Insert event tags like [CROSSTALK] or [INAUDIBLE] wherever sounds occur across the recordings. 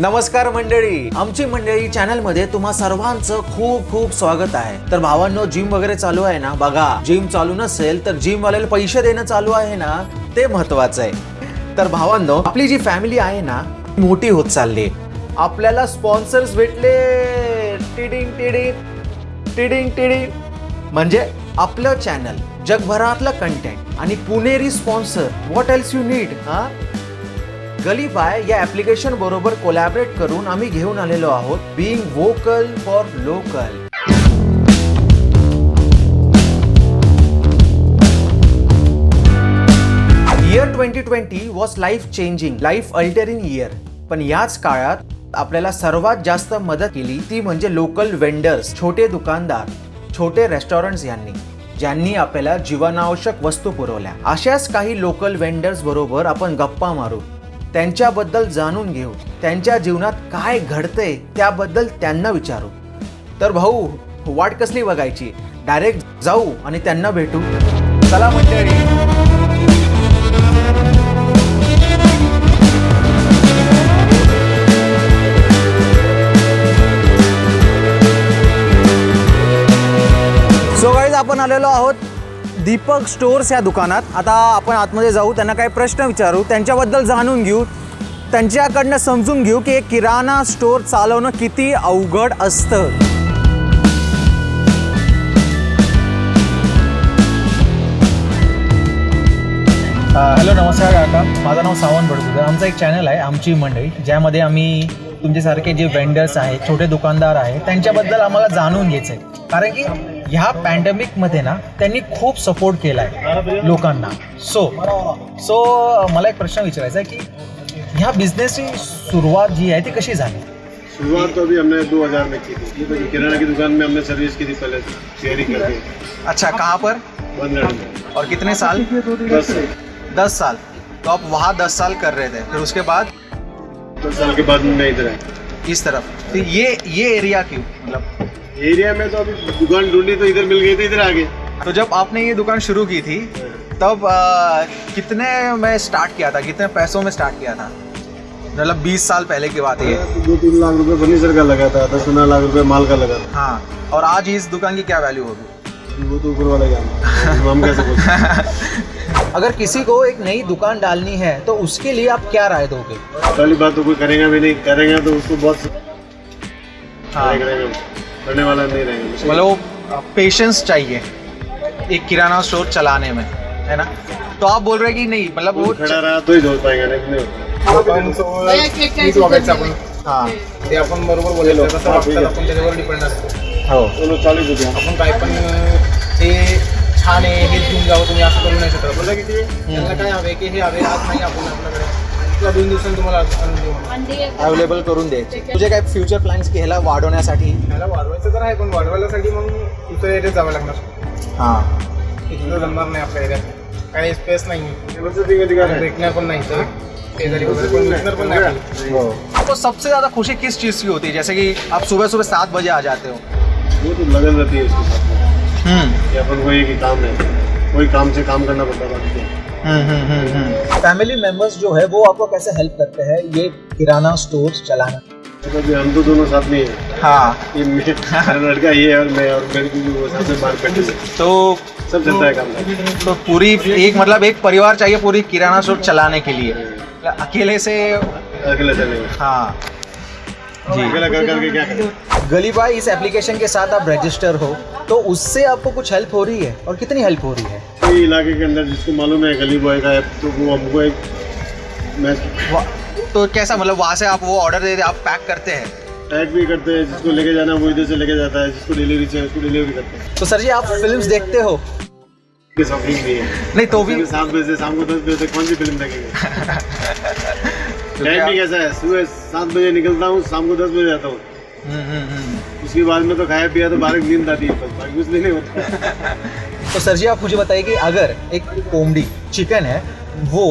नमस्कार मंडळी. आमची मंडळी चॅनलमध्ये तुम्हा सर्वांचं खूप खूप स्वागत आहे. तर भावांनो जिम वगैरे चालू आहे ना? बघा जिम चालू नसेल तर जिम वाल्याला पैसे देणं चालू आहे ना? ते महत्वाचं आहे. तर भावांनो आपली जी फॅमिली आहे ना मोठी होत चालली आपल्याला स्पॉन्सर्स भेटले. टिडिंग टिडिंग टिडिंग टिडिंग. म्हणजे आपलं चॅनल जगभरातलं कंटेंट आणि Puneri sponsor what else you need हा? गलीफाय या ऍप्लिकेशन बरोबर कोलॅबरेट करून आम्ही घेऊन आलेलो आहोत being vocal for local year twenty twenty was life changing life altering year पण याच काळात आपल्याला सर्वात जास्त मदत केली ती म्हणजे लोकल वेंडर्स छोटे दुकानदार छोटे रेस्टॉरंट्स यांनी ज्यांनी आपल्याला जीवनावश्यक वस्तू पुरवल्या. अशाच काही लोकल वेंडर्स बरोबर आपण गप्पा मारू. त्यांच्याबद्दल जाणून घेऊ. त्यांच्या जीवनात काय घडतंय त्याबद्दल त्यांना विचारू. तर भाऊ वाट कसली बघायची? डायरेक्ट जाऊ आणि त्यांना भेटू. चला मंडळी. आपण आलेलो आहोत दीपक स्टोअर्स या दुकानात. आता आपण आतमध्ये जाऊ त्यांना काही प्रश्न विचारू त्यांच्याबद्दल जाणून घेऊ त्यांच्याकडनं समजून घेऊ की एक किराणा स्टोअर चालवणं किती अवघड असतं. हॅलो नमस्कार काका. माझं नाव सावंत बडगुजर. आमचं एक चॅनल आहे आमची मंडळी ज्यामध्ये आम्ही तुमच्यासारखे जे वेंडर्स आहेत छोटे दुकानदार आहेत त्यांच्याबद्दल आम्हाला जाणून घ्यायचं आहे कारण की ह्या पॅन्डेमिकमध्ये ना त्यांनी खूप सपोर्ट केला आहे लोकांना. सो सो मला एक प्रश्न विचारायचा आहे की ह्या बिझनेसची सुरुवात जी आहे ती कशी झाली? शुरुआत तो अभी हमने 2000 में की थी. तो किराना की दुकान में हमने सर्विस की थी पहले शेयरिंग करके. अच्छा कहाँ पर? बंदगढ़ में. और कितने साल? दस दस साल. तो आप वहाँ दस साल कर रहे थे फिर उसके बाद? दस साल के बाद मैं इधर आया. इस तरफ़. तो ये ये एरिया क्यों? मतलब एरिया में तो अभी दुकान ढूंढी तो इधर मिल गई तो इधर आ गए तो जब आपने ये दुकान शुरू की थी तब आ, कितने में स्टार्ट किया था? कितने पैसों में स्टार्ट किया था? मतलब बीस साल पहले की बात है तो दो तीन लाख रुपए फर्नीचर का लगा था दस पंद्रह लाख रुपए माल का लगा था। हाँ और आज इस दुकान की क्या वैल्यू होगी? वो तो ऊपर वाला जाना। हम कैसे [LAUGHS] अगर किसी को एक नई दुकान डालनी है तो उसके लिए आप क्या राय दोगे? पहली बात तो कोई करेगा भी नहीं करेगा तो उसको बहुत हाँ। करने वाला नहीं रहेगा। मतलब वो पेशेंस चाहिए एक किराना स्टोर चलाने में है ना? तो आप बोल रहे कि नहीं मतलब वो खड़ा रहा तो ही जोड़ पाएगा नहीं तो हाँ? ते आपण बरोबर बोललेलो आपण त्याच्यावर डिपेंड असतो हो। दोनों चालीस आपण काय पण ते छान आहे हेच घेऊन जावं तुम्ही असं करू नाही शकत बोलला की त्यांना काय हवे की हे? हवे आज नाही आपण आपल्याकडे किंवा दोन दिवसांनी तुम्हाला आणून देऊ अवेलेबल करून द्यायचे. तुझे काय फ्युचर प्लॅन्स की ह्याला वाढवण्यासाठी? ह्याला वाढवायचं तर आहे पण वाढवायसाठी मग दुसऱ्या एरियात जावं लागणार. हाँ. तिथलं जमणार नाही आपल्या एरियात काही स्पेस नाही. दिखा रहे भेटणार पण नाही तर शेजारी वगैरे पण भेटणार पण नाही आपल्याला. आपको सबसे ज़्यादा खुशी किस चीज़ की होती? है जैसे कि आप सुबह सुबह सात बजे आ जाते हो। वो तो लगन रहती है इसके साथ हम्म। कि अपन को एक ही काम है कोई काम से काम करना पड़ता है बाकी क्या फैमिली मेंबर्स जो है वो आपको कैसे हेल्प करते हैं ये किराना स्टोर चलाना? तो हम तो दोनों साथ में हैं। हाँ। ये लड़का ये और मैं और मेरे भी वो साथ में बाहर बैठे तो सब चलता है काम। तो पूरी एक मतलब एक परिवार चाहिए पूरी किराना स्टोर चलाने के लिए। अकेले से अकेला चलेंगे। हाँ। जी। अकेला कर करके क्या करें? गली बाई इस एप्लीकेशन के साथ आप रजिस्टर हो तो उससे आपको कुछ हेल्प हो रही है? और कितनी हेल्प हो रही है? कोई इलाके के अंदर जिसको मालूम है गली बॉय का ऐप तो वो हमको एक तो कैसा मतलब वहाँ से आप वो ऑर्डर देते आप पैक करते हैं? टैग भी करते हैं जिसको लेके जाना है वो इधर से लेके जाता है जिसको डिलीवरी चाहिए उसको डिलीवरी करते हैं। तो सर जी आप फ़िल्म देखते हो? शॉपिंग भी है। नहीं तो भी सात बजे शाम को दस बजे तक कौन सी फ़िल्म देखेंगे? टाइम भी कैसा है सुबह सात बजे निकलता हूँ शाम को दस बजे जाता हूँ। उसके बाद में तो खाया पिया तो बारह नींद आती है बाकी कुछ नहीं होता। [LAUGHS] तो सर जी आप मुझे बताइए कि अगर एक कोमड़ी चिकन है वो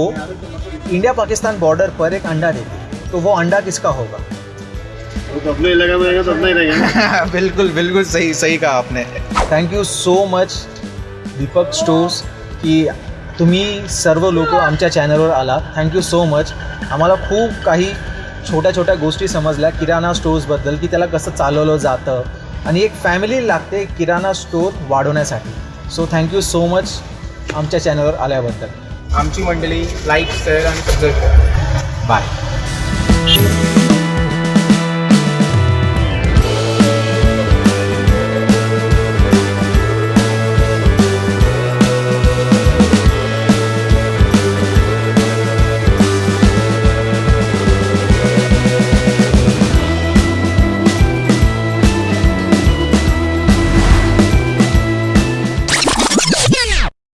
इंडिया पाकिस्तान बॉर्डर पर एक अंडा देती तो वो अंडा किसका होगा? वो तो अपने इलाका में रहेगा तो अपना ही रहेगा [LAUGHS] बिल्कुल बिल्कुल सही सही कहा आपने। Thank you so much Deepak stores की तुम्ही सर्व लोक आमच्या चॅनलवर आला. थँक्यू सो मच आम्हाला खूप काही छोट्या छोट्या गोष्टी समजल्या किराणा स्टोर्सबद्दल की त्याला कसं चालवलं जातं. आणि एक फॅमिली लागते किराणा स्टोर वाढवण्यासाठी. सो थँक्यू सो मच आमच्या चॅनलवर आल्याबद्दल. आमची मंडळी लाईक शेअर आणि सबस्क्राईब करा. बाय